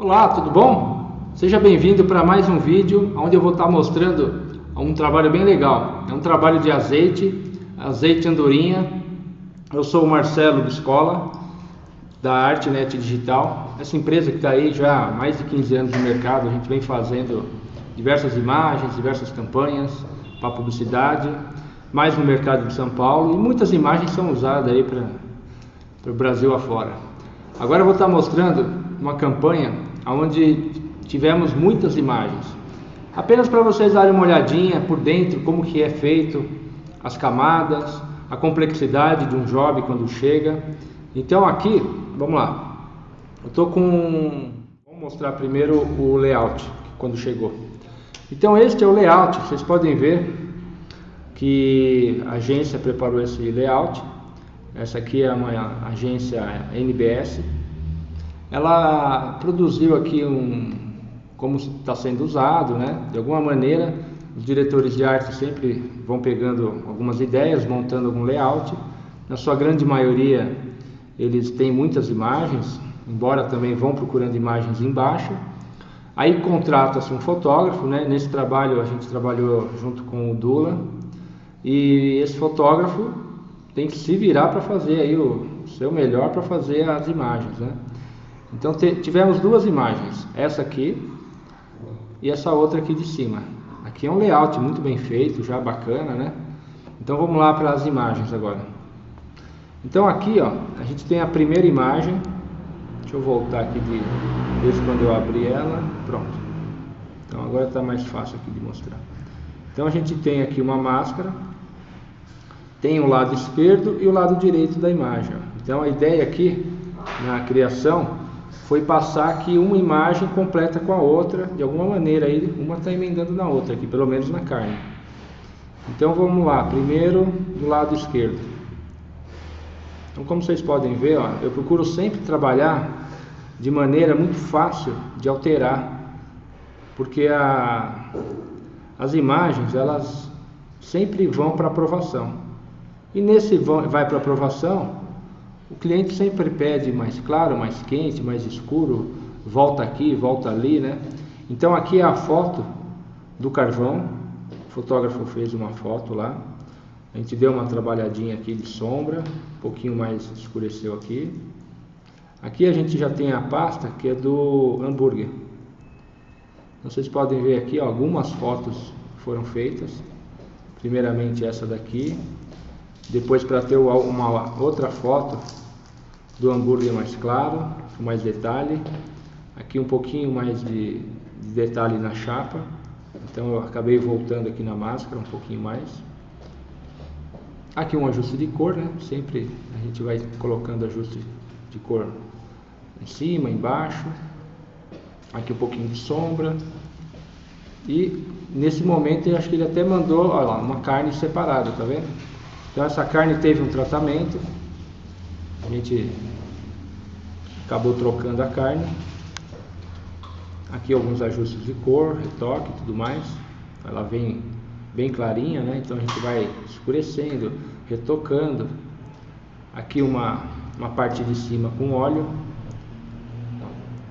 Olá, tudo bom? Seja bem-vindo para mais um vídeo onde eu vou estar mostrando um trabalho bem legal. É um trabalho de azeite, azeite andorinha. Eu sou o Marcelo Biscola, da Artnet Digital. Essa empresa que está aí já há mais de 15 anos no mercado, a gente vem fazendo diversas imagens, diversas campanhas para publicidade, mais no mercado de São Paulo, e muitas imagens são usadas aí para o Brasil afora. Agora eu vou estar mostrando uma campanha onde tivemos muitas imagens. Apenas para vocês darem uma olhadinha por dentro como que é feito as camadas, a complexidade de um job quando chega. Então aqui, vamos lá. Eu estou com, vou mostrar primeiro o layout quando chegou. Então este é o layout. Vocês podem ver que a agência preparou esse layout. Essa aqui é uma agência NBS ela produziu aqui um como está sendo usado, né? De alguma maneira, os diretores de arte sempre vão pegando algumas ideias, montando algum layout. Na sua grande maioria, eles têm muitas imagens, embora também vão procurando imagens embaixo. Aí contrata-se um fotógrafo, né? Nesse trabalho a gente trabalhou junto com o Dula e esse fotógrafo tem que se virar para fazer aí o seu melhor para fazer as imagens, né? Então tivemos duas imagens, essa aqui e essa outra aqui de cima. Aqui é um layout muito bem feito, já bacana, né? Então vamos lá para as imagens agora. Então aqui, ó, a gente tem a primeira imagem. Deixa eu voltar aqui de desde quando eu abri ela. Pronto. Então agora está mais fácil aqui de mostrar. Então a gente tem aqui uma máscara, tem o lado esquerdo e o lado direito da imagem. Então a ideia aqui na criação foi passar aqui uma imagem completa com a outra, de alguma maneira aí uma está emendando na outra aqui, pelo menos na carne. Então vamos lá, primeiro do lado esquerdo. Então como vocês podem ver, ó, eu procuro sempre trabalhar de maneira muito fácil de alterar, porque a, as imagens elas sempre vão para aprovação. E nesse vão, vai para aprovação, o cliente sempre pede mais claro, mais quente, mais escuro, volta aqui, volta ali, né? Então aqui é a foto do carvão. O fotógrafo fez uma foto lá. A gente deu uma trabalhadinha aqui de sombra, um pouquinho mais escureceu aqui. Aqui a gente já tem a pasta que é do hambúrguer. Vocês podem ver aqui ó, algumas fotos foram feitas. Primeiramente essa daqui, depois para ter uma outra foto do hambúrguer mais claro, com mais detalhe. Aqui um pouquinho mais de, de detalhe na chapa. Então eu acabei voltando aqui na máscara um pouquinho mais. Aqui um ajuste de cor, né? Sempre a gente vai colocando ajuste de cor em cima, embaixo. Aqui um pouquinho de sombra. E nesse momento eu acho que ele até mandou, olha lá, uma carne separada, tá vendo? Então essa carne teve um tratamento, a gente acabou trocando a carne. Aqui alguns ajustes de cor, retoque e tudo mais. Ela vem bem clarinha, né? Então a gente vai escurecendo, retocando. Aqui uma, uma parte de cima com óleo.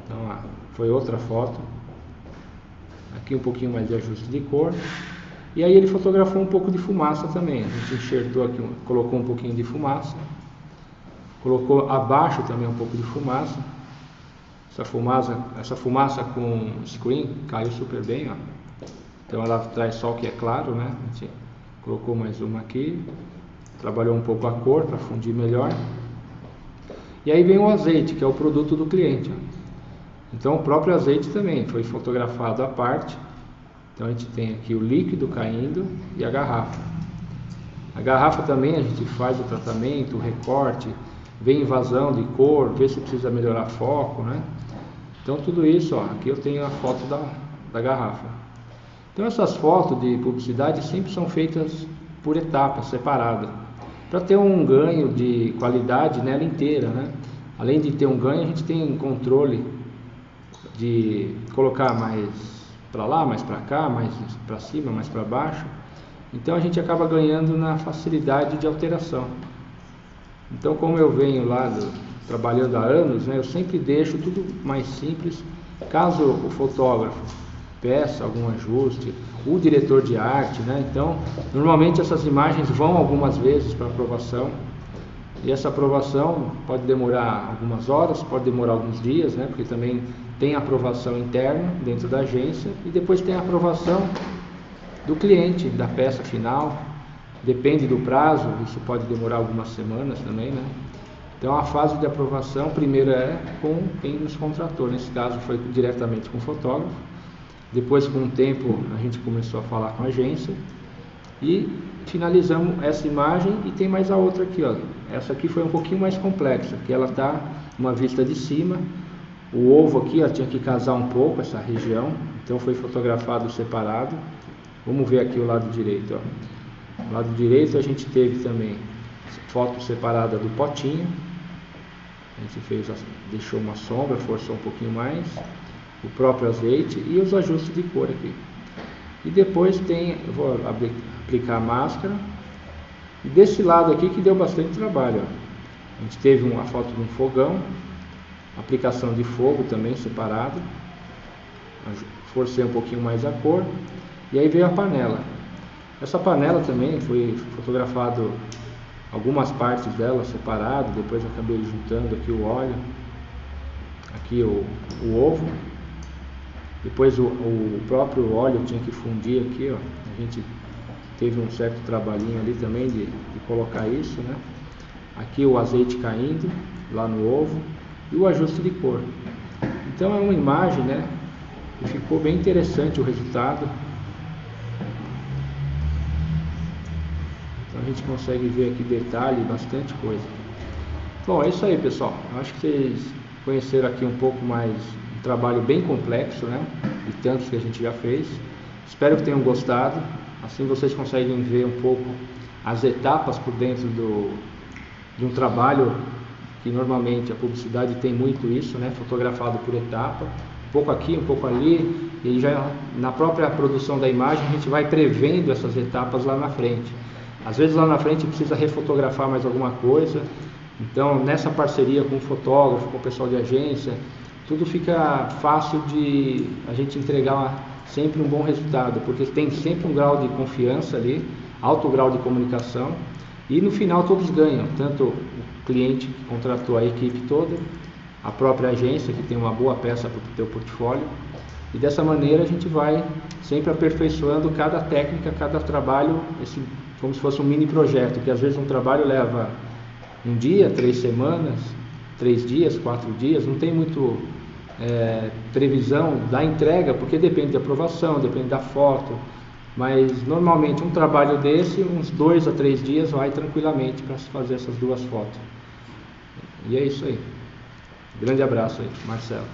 Então foi outra foto. Aqui um pouquinho mais de ajuste de cor. E aí ele fotografou um pouco de fumaça também. A gente enxertou aqui, colocou um pouquinho de fumaça. Colocou abaixo também um pouco de fumaça. Essa fumaça, essa fumaça com screen caiu super bem, ó. Então ela traz só o que é claro, né? A gente colocou mais uma aqui. Trabalhou um pouco a cor para fundir melhor. E aí vem o azeite, que é o produto do cliente. Ó. Então o próprio azeite também foi fotografado à parte então a gente tem aqui o líquido caindo e a garrafa. A garrafa também a gente faz o tratamento, o recorte, vê invasão de cor, vê se precisa melhorar foco, né? Então tudo isso, ó, aqui eu tenho a foto da, da garrafa. Então essas fotos de publicidade sempre são feitas por etapas, separadas, para ter um ganho de qualidade nela inteira, né? Além de ter um ganho, a gente tem um controle de colocar mais para lá, mais para cá, mais para cima, mais para baixo. Então a gente acaba ganhando na facilidade de alteração. Então como eu venho lá do, trabalhando há anos, né, eu sempre deixo tudo mais simples Caso o fotógrafo peça algum ajuste, o diretor de arte, né? Então, normalmente essas imagens vão algumas vezes para aprovação. E essa aprovação pode demorar algumas horas, pode demorar alguns dias, né? Porque também tem aprovação interna dentro da agência e depois tem a aprovação do cliente da peça final. Depende do prazo, isso pode demorar algumas semanas também, né? Então a fase de aprovação primeiro é com quem nos contratou, nesse caso foi diretamente com o fotógrafo. Depois com o tempo a gente começou a falar com a agência e finalizamos essa imagem e tem mais a outra aqui, ó. Essa aqui foi um pouquinho mais complexa, que ela tá uma vista de cima. O ovo aqui, ó, tinha que casar um pouco essa região, então foi fotografado separado. Vamos ver aqui o lado direito, ó. O lado direito a gente teve também foto separada do potinho, a gente fez, deixou uma sombra, forçou um pouquinho mais, o próprio azeite e os ajustes de cor aqui. E depois tem, vou aplicar a máscara. E desse lado aqui que deu bastante trabalho. Ó. A gente teve uma foto de um fogão, aplicação de fogo também separado. Forcei um pouquinho mais a cor. E aí veio a panela. Essa panela também foi fotografado algumas partes dela separado, depois acabei juntando aqui o óleo, aqui o, o ovo, depois o, o, próprio óleo tinha que fundir aqui, ó. a gente teve um certo trabalhinho ali também de, de colocar isso, né? Aqui o azeite caindo lá no ovo e o ajuste de cor. Então é uma imagem, né? E ficou bem interessante o resultado. Então a gente consegue ver aqui detalhe, bastante coisa. Bom, é isso aí pessoal. Acho que vocês conheceram aqui um pouco mais trabalho bem complexo, né? De tantos que a gente já fez. Espero que tenham gostado. Assim vocês conseguem ver um pouco as etapas por dentro do, de um trabalho que normalmente a publicidade tem muito isso, né? Fotografado por etapa, um pouco aqui, um pouco ali, e já na própria produção da imagem a gente vai prevendo essas etapas lá na frente. Às vezes lá na frente precisa refotografar mais alguma coisa. Então, nessa parceria com o fotógrafo, com o pessoal de agência, tudo fica fácil de a gente entregar sempre um bom resultado, porque tem sempre um grau de confiança ali, alto grau de comunicação e no final todos ganham, tanto o cliente que contratou a equipe toda, a própria agência que tem uma boa peça para o teu portfólio e dessa maneira a gente vai sempre aperfeiçoando cada técnica, cada trabalho, esse como se fosse um mini projeto, que às vezes um trabalho leva um dia, três semanas, três dias, quatro dias, não tem muito é, previsão da entrega, porque depende de aprovação, depende da foto, mas normalmente um trabalho desse, uns dois a três dias, vai tranquilamente para se fazer essas duas fotos. E é isso aí. Grande abraço aí, Marcelo.